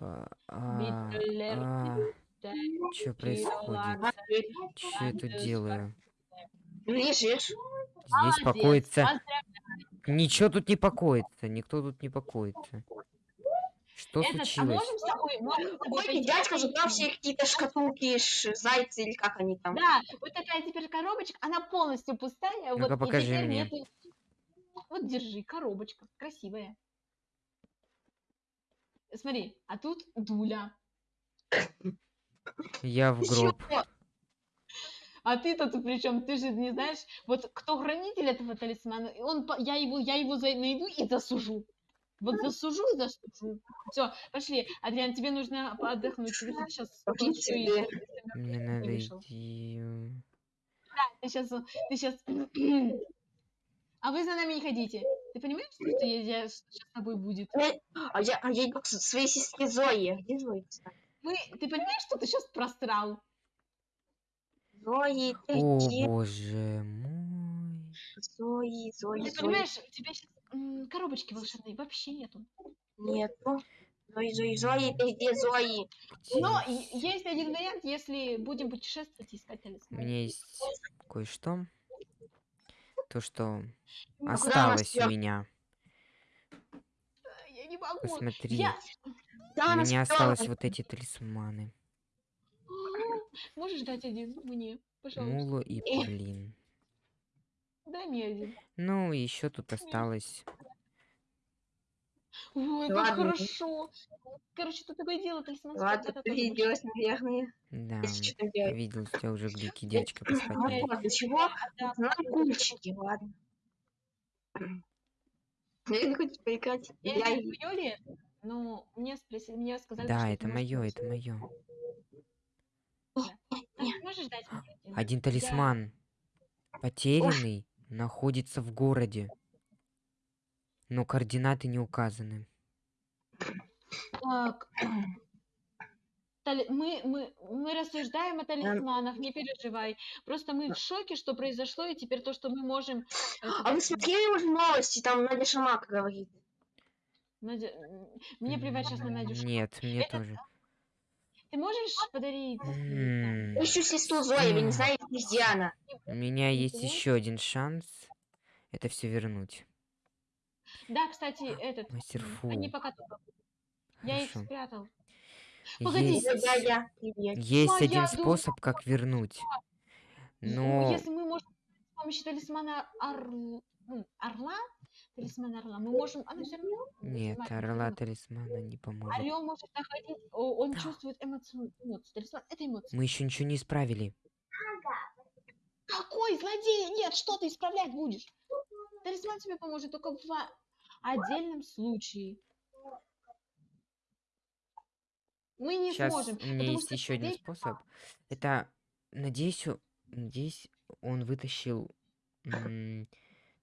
А, а, а, Что происходит? Что я тут делаю? Лежишь. Здесь покоится... Ничего тут не покоится. Никто тут не покоится. Что Этот, а случилось? можем с тобой, можем с тобой дядька посмотреть? забрал все какие-то шкатулки, ш- зайцы или как они там. Да, вот такая теперь коробочка, она полностью пустая. Ну-ка, вот, покажи мне. нету- Вот держи, коробочка, красивая. Смотри, а тут дуля. Я в гроб. А ты-то тут при чем? Ты же не знаешь, вот кто хранитель этого талисмана, и он, я его, я его за- найду и засужу. Вот засужу и засужу. Все, пошли. Адриан, тебе нужно отдохнуть. Ты сейчас себе. Мне надо вышел. идти. э, Ты сейчас, ты сейчас. А вы за нами не ходите. Ты понимаешь, что я, я- что сейчас с тобой будет? А я, а я иду к своей сестре Зои. Где Зои, кстати? Мы, ты понимаешь, что ты сейчас просрал? Зои, ты О где? боже мой. Зои, Зои, Ты Зои. понимаешь, у тебя сейчас коробочки волшебной вообще нету. Нету. Зои, Зои, Зои, ты где, Зои? Но есть один вариант, если будем путешествовать и искать У талисман. меня есть кое-что. То, что Ну, осталось у меня. Я не могу. Посмотри. Я... Да, У меня осталось вот эти талисманы. Можешь дать один мне, пожалуйста? Мулу и Павлин. Дай мне один. Ну, еще тут осталось. Ой, как Ладно. хорошо. Короче, тут такое дело, талисман. Ладно, ты виделась, наверное. Да, Если что там делать. видел, у тебя уже глюки, девочка поспать Ну надо. вот, для чего? Да. Нам кульчики, ладно. Наверное, хочешь поиграть? Я не и- знаю, моё ли это, но мне спросили, мне сказали, Да, это ты мое, это мое. Можешь дать мне один? Один талисман, потерянный, находится в городе. Но координаты не указаны. Так. Мы, мы, мы рассуждаем о талисманах, не переживай. Просто мы в шоке, что произошло, и теперь то, что мы можем... э, А вы смотрели уже новости? Там Надя Шамак говорит. Надя, Мне плевать сейчас на Надю. Ш- Нет, мне Это тоже. Ты можешь подарить? Я ищу сестру Зои, вы не знаете, где она. У меня есть еще один шанс это все вернуть. Да, кстати, этот... Мастер м, Фу. Они пока... тут. Я их спрятал. Погоди. Есть, Ой, дядя, привет. есть один дура. способ, как вернуть. Ну, Но если мы можем с помощью талисмана орл- орла, талисмана орла, мы можем... Она все равно... нет, орла талисмана не поможет. Орел может находить... Он чувствует эмоцию. эмоцию. Талисман — это эмоции. Мы еще ничего не исправили. Какой злодей? Нет, что ты исправлять будешь? Талисман тебе поможет только в отдельном случае. Мы не Сейчас сможем. у меня есть еще один способ. Это, надеюсь, надеюсь, он вытащил эм,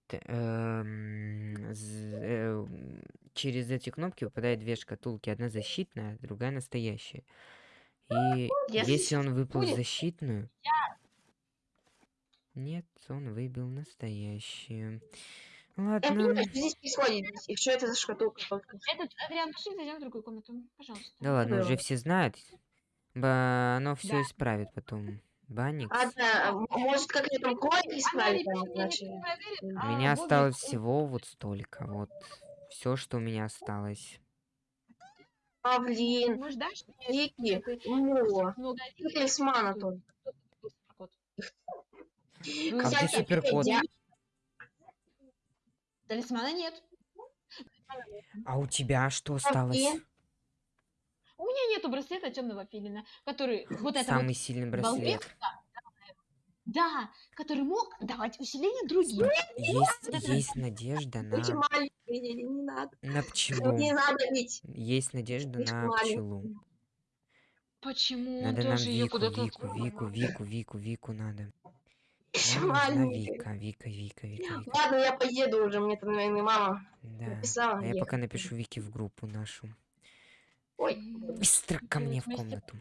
э, через эти кнопки выпадают две шкатулки. Одна защитная, другая настоящая. И Если если он выпал будет- защитную... Нет, он выбил настоящую. Я Ладно. понимаю, что здесь происходит. И что это за шкатулка? Этот, Адриан, пошли зайдем в другую комнату. Пожалуйста. Да ладно, уже все знают. Ба- Оно все Да. исправит потом. Банникс. А, да, м- может, как я там кровь Она исправить? У а меня осталось всего вот столько. Вот. Все, что у меня осталось. Павлин, Может, дашь мне Вики, и талисмана тут. Ну, где Всякие суперкот? Талисмана нет. А у тебя что осталось? У меня нету браслета темного филина, который вот это Самый вот, сильный браслет. да, который мог давать усиление другим. Есть, есть надежда на... не, надо. На пчелу. Не надо ведь. Есть надежда Будьте на пчелу. Почему Надо нам Вику. Вику, Вику, Вику, Вику, Вику надо. Еще маленькие. Вика, Вика, Вика, Вика, Вика. Ладно, я поеду уже, мне там, наверное, мама Да. написала. А я ехать. пока напишу Вики в группу нашу. Ой, Быстро ко мне в комнату.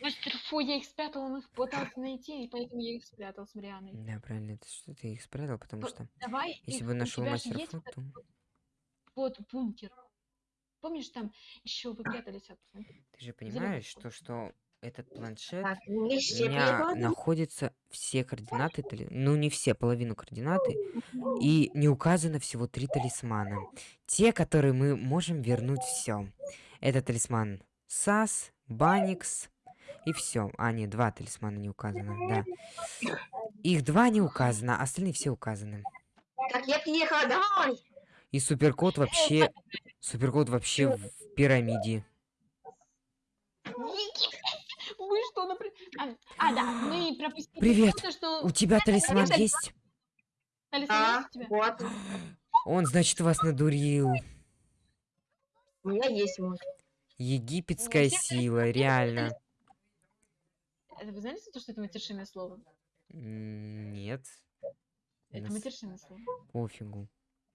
Мастер, фу, я их спрятал, он их пытался найти, и поэтому я их спрятал с Марианой. Да, правильно, это что ты их спрятал, потому что Давай, если их- бы нашел мастер Фу, то... вот бункер. помнишь, там еще вы прятались от... Ты же понимаешь, то, что этот планшет Так, не у меня находятся все координаты, ну не все, половину координаты, и не указано всего три талисмана. Те, которые мы можем вернуть все. Это талисман САС, Баникс и все. А, нет, два талисмана не указано, да. Их два не указано, а остальные все указаны. Так, я приехала, давай. И суперкод вообще... Суперкод вообще в пирамиде. Вы что, например... А, а, да, мы пропустили Привет. то, что... У тебя талисман есть? Талисман А, есть у тебя? вот. Он, значит, вас надурил. У меня есть мой. Египетская сила, реально. Это вы знали, то, что это матершинное слово? Нет. Это Нас матершинное слово. Пофигу.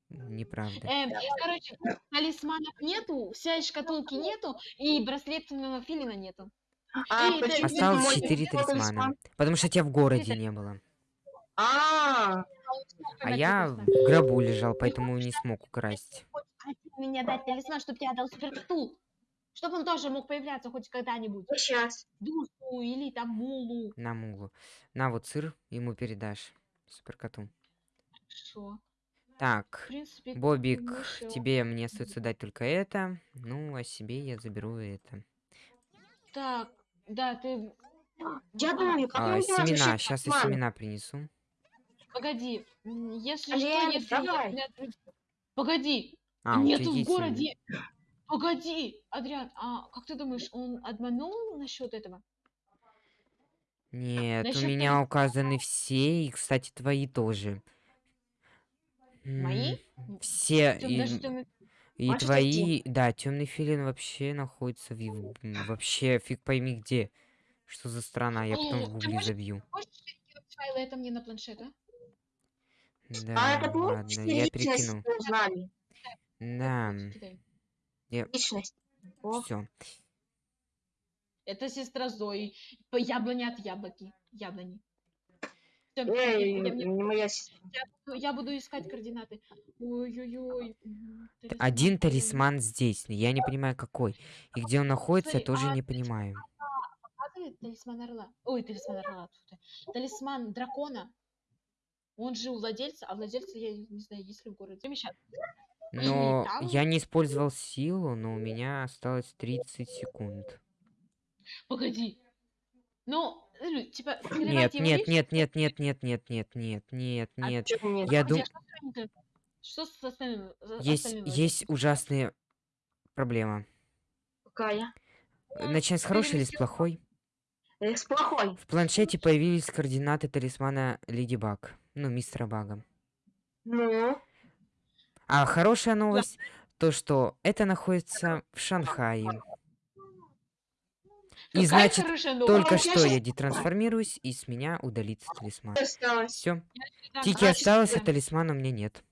Неправда. Эм, короче, талисманов нету, всей шкатулки нету, и браслетного филина нету. А, почему Осталось мой четыре телефон талисмана. талисман? Потому что тебя в городе не было. А, А я в гробу лежал, поэтому не смог украсть. Мне дать талисман, чтобы тебя дал суперкоту. Чтобы он тоже мог появляться хоть когда-нибудь. сейчас. Дусу или там мулу. На мулу. На вот сыр ему передашь. Суперкоту. Хорошо. В Так. принципе, Бобик, тебе мне остается дать только это. Ну, а себе я заберу это. Так, да, ты... Я думаю, как А, семена. Сейчас я семена принесу. Погоди. Если Лен, что, если... давай. я- Погоди. А, у Нету в городе. Погоди, Адриан, а как ты думаешь, он обманул насчет этого? Нет, у Насчёт меня указаны все, и, кстати, твои тоже. Мои? Все, Тём- и, даже и Можешь твои, да, темный филин вообще находится в, вообще фиг пойми где. Что за страна, я потом Э, в ты гугле забью. Можешь файлы это мне на планшет, а? Да, А это помните, ладно, я перекину. Да. О, все. Это сестра Зои. По яблоне от яблоки. Яблони. Эй, я, не моя сестра. Я буду- я буду искать координаты. Ой-ой-ой. Один талисман. здесь, я не понимаю какой. И где он находится, я Смотри, тоже а не понимаю. Показывает талисман орла. Ой, талисман орла. Талисман дракона. Он же у владельца, а владельца, я не знаю, есть ли в городе. Но там- я не использовал силу, но у меня осталось 30 секунд. Погоди. Ну, типа, Нет, нет, нет, нет, нет, нет, нет, нет, нет, нет, А нет. нет? Я Погоди, думаю, а что с остальными- есть, есть ужасная проблема. Какая? Э, Начать с хорошей или с плохой? Э, С плохой. В планшете появились координаты талисмана Леди Баг. Ну, мистера Бага. Ну, А хорошая новость, то что это находится в Шанхае. И Какая значит, только что я детрансформируюсь, и с меня удалится талисман. Все. Тики осталось, а талисмана у меня нет.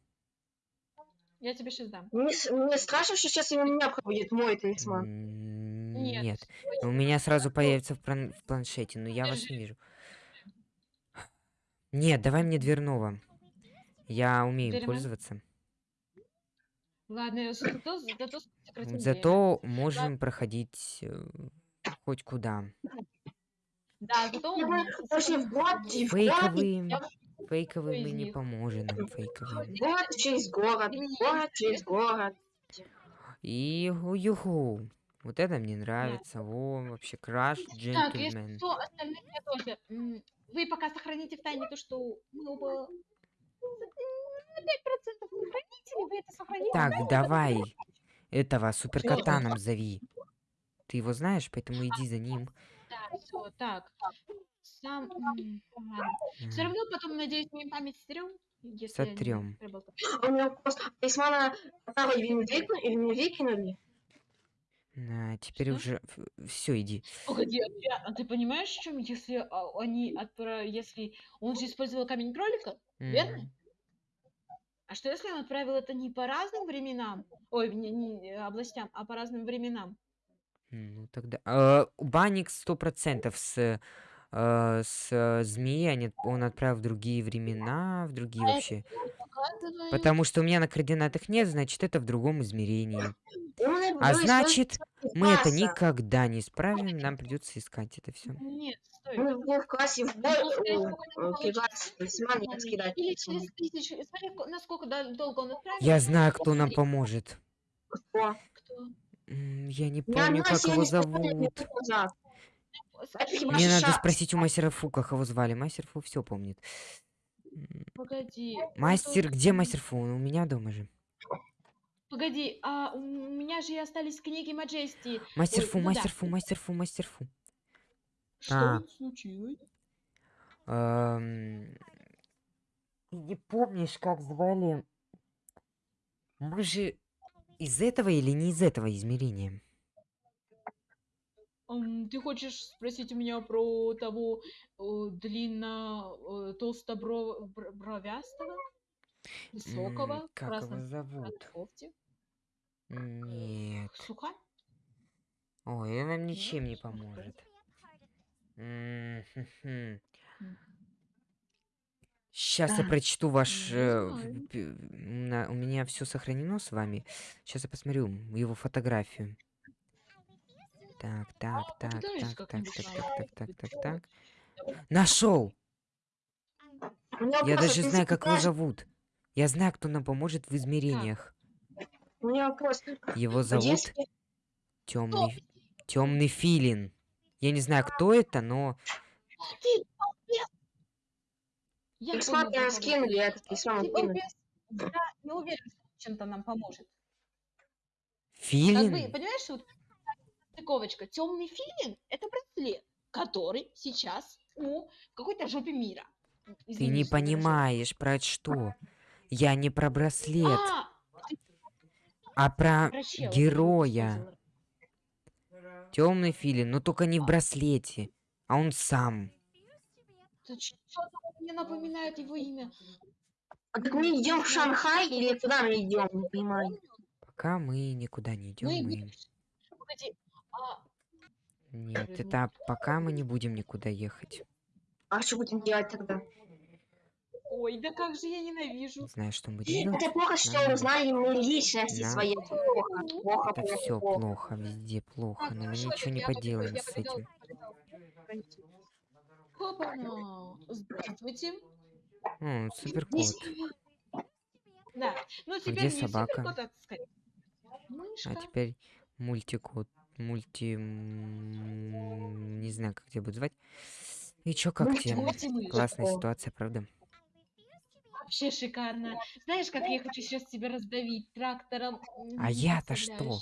Я тебе сейчас дам. Мне, мне страшно, что сейчас у меня будет мой талисман. Нет. Нет. У меня сразу появится в, план- в планшете, но я вас не вижу. Нет, давай мне дверного. Я умею Дверного? пользоваться. Ладно, зато, зато. Зато можем проходить э, хоть куда. Да, зато... В в город, Фейковые, фейковые мы не поможем нам, фейковые. город через город, город через город. И юху. Вот это мне нравится. Во, вообще краш Так, джентльмен. что, остальных я тоже. Вы пока сохраните в тайне то, что мы оба на 5% сохраните, вы это сохраните. Так, давай. Этого суперкота нам зови. Ты его знаешь, поэтому иди за ним. Да, всё, так. Сам... Все М. равно потом, надеюсь, мы им память проболтают. А У меня который или не выкинули, или не выкинули? На, теперь Что? уже все, иди. Погоди, Адриан, а ты понимаешь, в чем, если а, они отправ... если он же использовал камень кролика, верно? М. А что если он отправил это не по разным временам, ой, не, не областям, а по разным временам? Ну тогда. э, Банник сто процентов с э, с э, змеей они- он отправил в другие времена, в другие А вообще. Потому что у меня на координатах нет, значит, это в другом измерении. А значит, мы это никогда не исправим, нам придется искать это все. Нет, стой. Мы был в классе в бой, Ну, э, и Смотри, скидать. Или через тысячу. Смотри, ко- насколько дол- долго он отправил. Я знаю, кто нам поможет. Кто? кто. М, Я не Я помню, как Настя, я его не зовут. Это хиба Мне надо спросить у мастера Фу, как его звали. Мастер Фу все помнит. М, Погоди. Мастер, где мастер Фу? Он у меня дома же. Погоди, а у меня же и остались книги Маджести. Мастер Ой, Фу, ну да. мастер Фу, мастер Фу, мастер Фу. Что А. случилось? Эм, Ты не помнишь, как звали? Мы же из этого или не из этого измерения? Ам, ты хочешь спросить у меня про того э, длинно э, толстобровястого, высокого, в Как красном его зовут? кофте? Нет. Сухарь? Ой, он нам ничем не поможет. М, хм-хм. Сейчас я А, прочту ваш... э, на- У меня все сохранено с вами. Сейчас я посмотрю его фотографию. Так, так, А, так, так, так, так, так, так, так, Чё? так. Нашел! Я даже знаю, как его зовут. Я знаю, кто нам поможет в измерениях. У меня вопрос. Его зовут Темный Темный Филин. Я не знаю, кто это, но Ты! Я я ты скинули, балбес. этот талисман Ты скинули. балбес. Я не уверен, что он чем-то нам поможет. Как бы, Филин? понимаешь, вот стыковочка. Темный филин – это браслет, который сейчас у какой-то жопе мира. Ты Извини, не понимаешь про что. Я не про браслет, А, а про про чела ты героя. Темный Филин, но только не в браслете, а он сам. Что-то мне напоминает его имя. А так мы идем в Шанхай или куда мы идем? Не понимаю. Пока мы никуда не идем, Мы мы... Погоди, а Нет, это пока мы не будем никуда ехать. А что будем делать тогда? Ой, да как же я ненавижу. Не знаю, что мы делать. Это плохо, что Нам- узнали мы личности нам- свои. Это Плохо, плохо, Это плохо, все плохо. плохо, везде плохо, Так, но мы хорошо, ничего не поделаем с этим. Хопа-на. Здравствуйте. О, суперкот. Да. Ну теперь где не собака? суперкот, а скорее мышка. А теперь мультикот. Мульти... Не знаю, как тебя будут звать. И чё, как Мульти- тебе? Классная ситуация, правда? Вообще шикарно. Знаешь, как я хочу сейчас тебя раздавить трактором? А я-то что?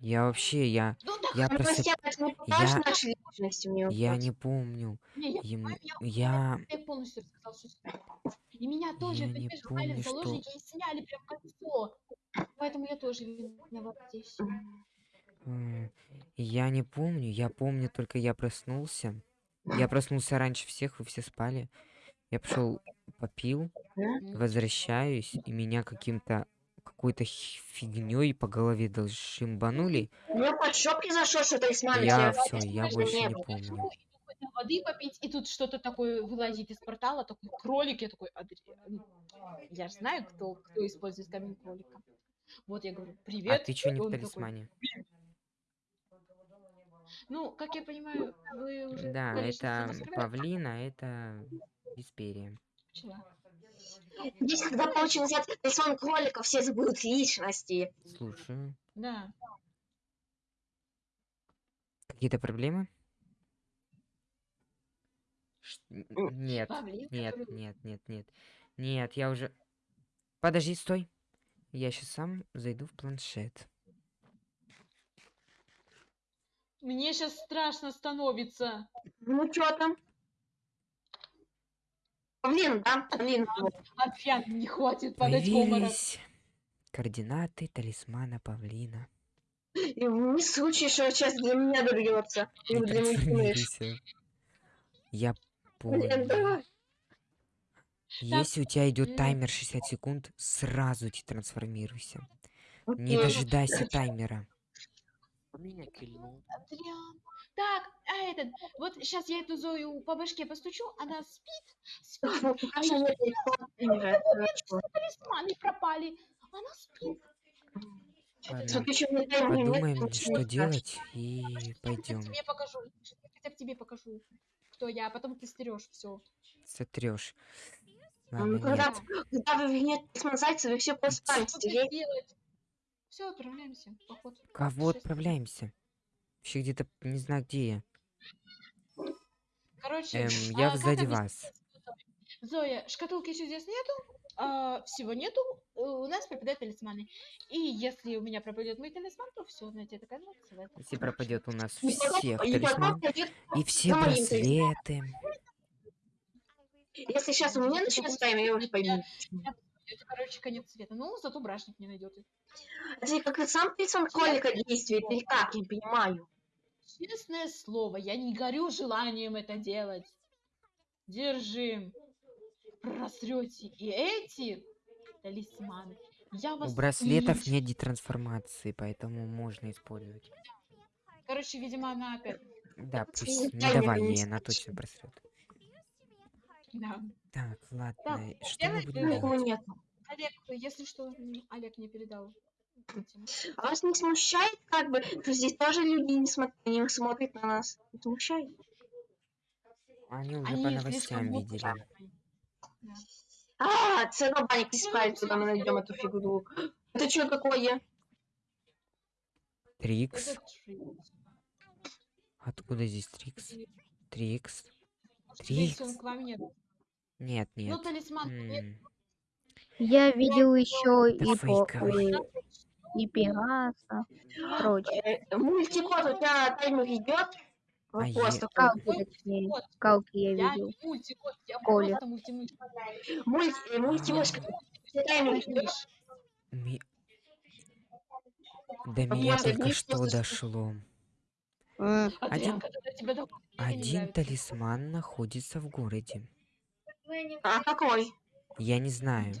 Я вообще, я... Ну да, Я покажешь Я- Я вопрос? не помню. не, я, Ему- я, Я... я полностью рассказал историю. И меня тоже, Я не помню, в что- заложники и сняли прям кольцо. Поэтому я тоже виноват здесь. м, Я не помню. Я помню, только я проснулся. Я проснулся раньше всех, вы все спали. Я пошел попил, возвращаюсь, и меня каким-то какой-то фигней по голове шимбанули. У меня под шопки зашел, что талисман. Я если- все, я больше не Я помню. воды попить, и тут что-то такое вылазит из портала, такой кролик, я такой, «Адриан, я же знаю, кто, кто использует камень кролика. Вот я говорю, А привет. ты что не в он такой, талисмане? Ну, как я понимаю, вы уже Да, это павлина, это Висперия. Пчела. Здесь, когда получим назад талисман кролика, все забудут личности. Слушаю. Да. Какие-то проблемы? Ш- Нет, Павлин, нет, нет, нет, нет. Нет, я уже... Подожди, стой. Я сейчас сам зайду в планшет. Мне сейчас страшно становится. Ну что там? Блин, да? Блин, Арфян, не хватит падать в обморок. Появились координаты талисмана павлина. и не случай, что сейчас для меня добьется. Или для трансформируйся. Я Блин, понял. давай. Если у тебя идет таймер 60 секунд, сразу не Окей. дожидайся таймера. Адриан, Так, а этот, вот сейчас я эту Зою по башке постучу, она спит, талисманы пропали, она спит. Ладно, подумаем, что делать, и Я пойдем. тебе покажу, я хотя бы тебе покажу, кто я, а потом ты стерешь все. Сотрешь. Ну, Ладно, когда, вы нет зайца, вы все делать? Все, отправляемся, поход. Кого отправляемся? Вообще где-то не знаю где я. Короче, Эм, а я сзади объяснить вас. Зоя, шкатулки чудес нету, а, всего нету, у нас пропадают талисманы. И если у меня пропадет мой талисман, то все, знаете, такая целая. Если пропадет у нас всех талисман и все браслеты. Если сейчас у меня начнется тайм, я уже пойму. Это, короче, конец света. Ну, зато брашник не найдет. Это как и сам талисман кролика действует, или как, я не понимаю. Честное слово, я не горю желанием это делать. Держи. Просрете и эти талисманы. Я вас У браслетов лично- нет детрансформации, поэтому можно использовать. Короче, видимо, она опять... Да, не пусть не таймер давай не ей, она точно браслет. Да. Так, ладно, что мы будем нет. Олег, если что, Олег мне передал. А вас не смущает, как бы, что здесь тоже люди не, смотрят, не смотрят на нас? Не смущает? Они уже Они по новостям видели. Да. А, целый банник исправит, когда мы найдем эту фигуру. Это что такое? Трикс. Откуда здесь Трикс? Трикс. Трикс. нет. Нет, Ну, талисман. М, Я видел еще Это и, по, фейковый. и, и Пегаса, прочее. Э, Мультикод, у тебя таймер идет? А Вопрос е- такой. Скалки, точнее. Вот, Скалки я я видел. не мультикот, я Коля. просто. Мульти, э, мультимышка. Идет? Мультимышь. ми- До А меня вот только что дошло. Один- доходит, Один талисман находится в городе. А какой? Я не знаю.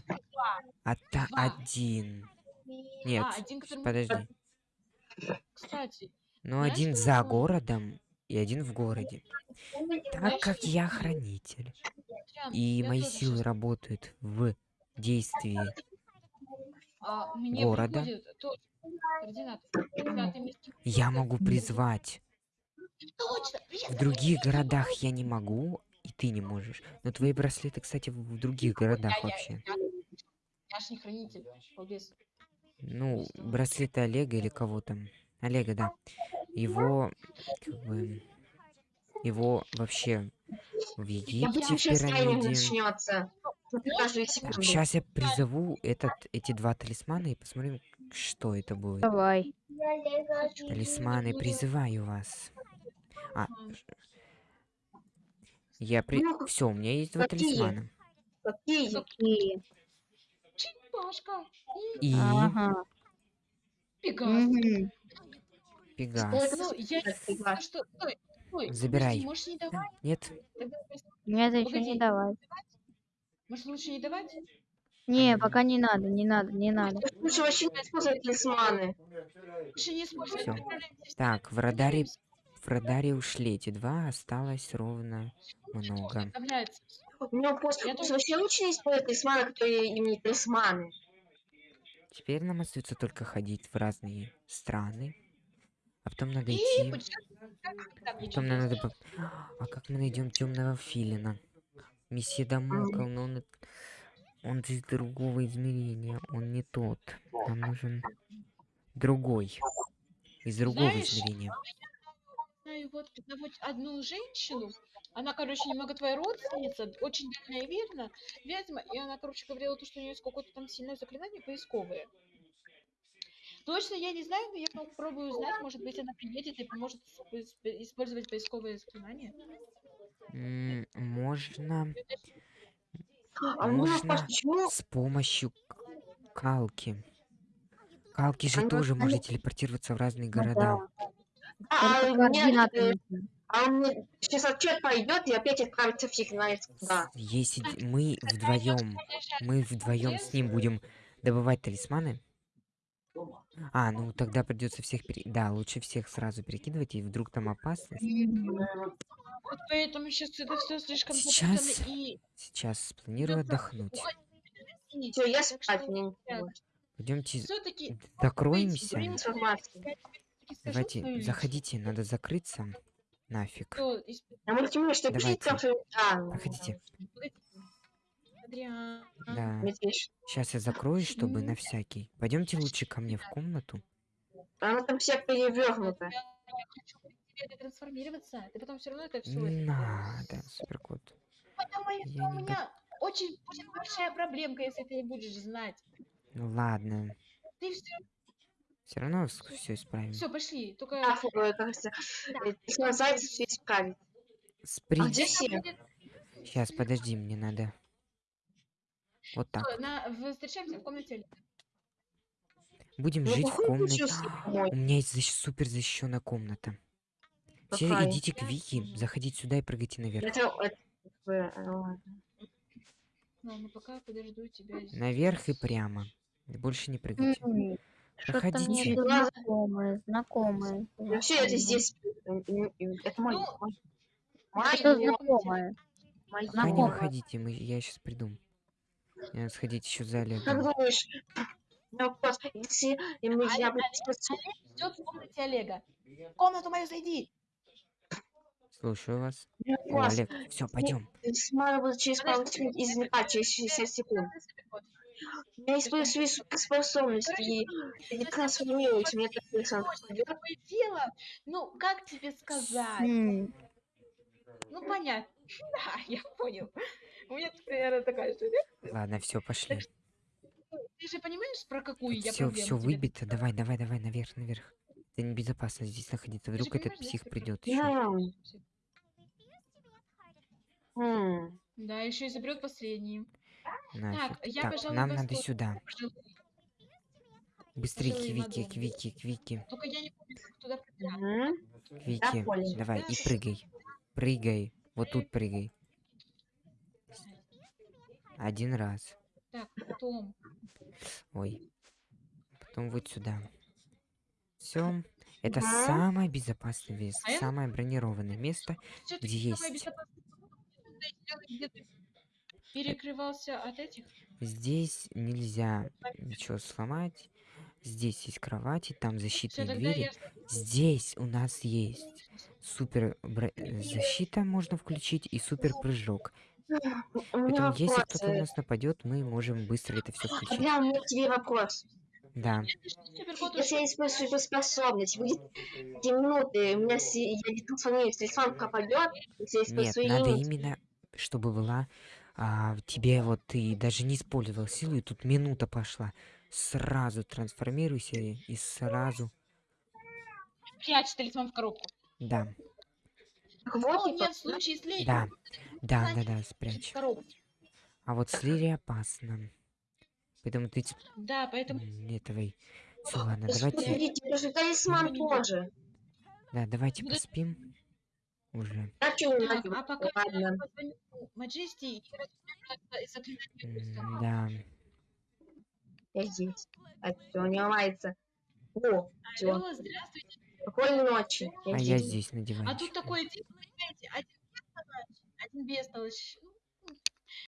А та Два. один. Нет, А, один, который подожди. Кстати, Ну, знаешь, один за городом и один в городе. Так как я хранитель, и мои силы работают в действии города. я могу призвать. В других городах я не могу, и ты не можешь. Но твои браслеты, кстати, в других городах вообще. Я, не хранитель. Ну, браслеты Олега или кого там. Олега, да. Его, как бы, его вообще в Египте сейчас пирамиде. начнется. Так, секунду. сейчас я призову этот, эти два талисмана и посмотрим, что это будет. Давай. Талисманы, призываю вас. А, я при... Ну, Все, у меня есть два какие? талисмана. Какие? И, Чипашка. И ага. Пегас. Пегас. Ну, я не что... Стой, стой. Забирай. подожди, Можешь не Да, давать? Нет, Тогда просто- Мне это еще не давай. Может, лучше не давать? Не, пока не надо, не надо, не надо. Лучше вообще не использовать талисманы. Лучше не использовать. Всё. Так, в радаре, в радаре ушли эти два, осталось ровно много. У меня тоже- вообще лучше не использовать талисманы, которые им не талисманы. Теперь нам остается только ходить в разные страны. А потом надо И идти. ничего Потом нам надо... А как мы найдем темного филина? Месье Дамокл, но он... и- Он из другого измерения, он не тот. Нам нужен другой. Из другого Знаешь, измерения. знаю вот одного- одну женщину, она, короче, немного твоя родственница, очень дальняя верно, ведьма, и она, короче, говорила, то, что у нее какое-то там сильное заклинание поисковое. Точно я не знаю, но я попробую узнать, может быть, она приедет и поможет исп- исп- использовать поисковое заклинание. М, Можно А Можно с помощью калки. Калки же тоже она- может телепортироваться в разные Ну города. А, Только у меня, координаты э, а у меня сейчас отчет пойдет и опять отправится фиг знает куда. Если мы вдвоем, мы вдвоем с ним будем добывать талисманы, А, ну тогда придется всех пере... Да, лучше всех сразу перекидывать, и вдруг там опасность. Вот поэтому сейчас это все слишком Сейчас- и... Сейчас спланирую отдохнуть. Все, я спать, не Пойдемте докроемся. Давайте, заходите, надо закрыться. Нафиг. Давайте. А, Проходите. Да. Сейчас я закрою, чтобы на всякий. Пойдемте лучше ко мне в комнату. Она там вся перевернута. Я хочу тебе это трансформироваться. Ты потом все равно это все. Надо, суперкот. Потому что у меня очень будет большая проблемка, если ты не будешь знать. Ну ладно. Ты все, Все равно все исправим. все, пошли. Только А, фу, э, кажется, э, если называется, все исправить. А где Спринт. все? Сейчас, подожди, мне надо. Вот так. на, в- встречаемся в комнате. Будем Ну, жить в комнате. У меня есть защ- супер защищенная комната. Все идите к Вики, заходите сюда и прыгайте наверх. Это, это, э. Ну, пока подожду тебя здесь. Наверх и прямо. Больше не прыгайте. М, Что-то Проходите. знакомое. Ну все, это здесь. Это мой. Ну, Что Мое. знакомое? Пока не выходите, мы, я сейчас приду. Надо сходить еще за Как Олегом. думаешь, у меня вопрос, если и мы, я бы Ждет в комнате Олега. В комнату мою зайди. Слушаю вас. у меня О, вопрос, Олег, все, пойдем. если надо будет через пару секунд извлекать, через 60 секунд. Я использую свои суперспособности и, и трансформируюсь, мне так такое дело. Ну, как тебе сказать? М, Ну, понятно. Да, я понял. У меня примерно такая же. Ладно, все, пошли. Ты же понимаешь, про какую я Все, все тебе выбито. Давай, давай, давай, наверх, наверх. Это небезопасно здесь находиться. Вдруг этот псих придет. Да, еще и заберет последний. Нафиг. я, Так, пожалуй, нам надо сюда. Быстрее к Пожалуй, Вики, надо. к Вики, к Вики. Только я не помню, как туда пробираться. Мгм. К Вики. понял. Давай, и прыгай. Прыгай. Вот тут прыгай. Один раз. Так, потом. Ой. Потом вот сюда. Все. Это Мгм. самое безопасное место, А самое бронированное место. Где есть? перекрывался от этих. Здесь нельзя ничего сломать. Здесь есть кровати, там защитные тогда двери. я... Здесь у нас есть супер бро- э, защита можно включить и супер прыжок. У меня Поэтому если вопрос. кто-то на нас нападет, мы можем быстро это все включить. У меня к тебе вопрос. Да. Если я использую суперспособность, будет 5 минуты, у меня с- я не трансформируюсь, телефон пропадет, если я Нет, использую надо юнити. именно, чтобы была а, тебе вот ты даже не использовал силу, и тут минута пошла. Сразу трансформируйся и, сразу. прячь талисман в коробку. Да, Вот, нет, в случае с Леей, да, да, да, да, спрячь. А вот с Лири опасно. Поэтому ты Да, поэтому... м, этого. Все, ладно, да давайте. смотрите, даже талисман тоже. Да, давайте поспим. Уже. А Так, надо? а пока Ладно. Маджести. Да. Я здесь. А всё, не ломается. О, все. Алло, здравствуйте. Спокойной ночи. А я здесь. на А диванчике. тут такое дело, понимаете, один бестолочь, один бестолочь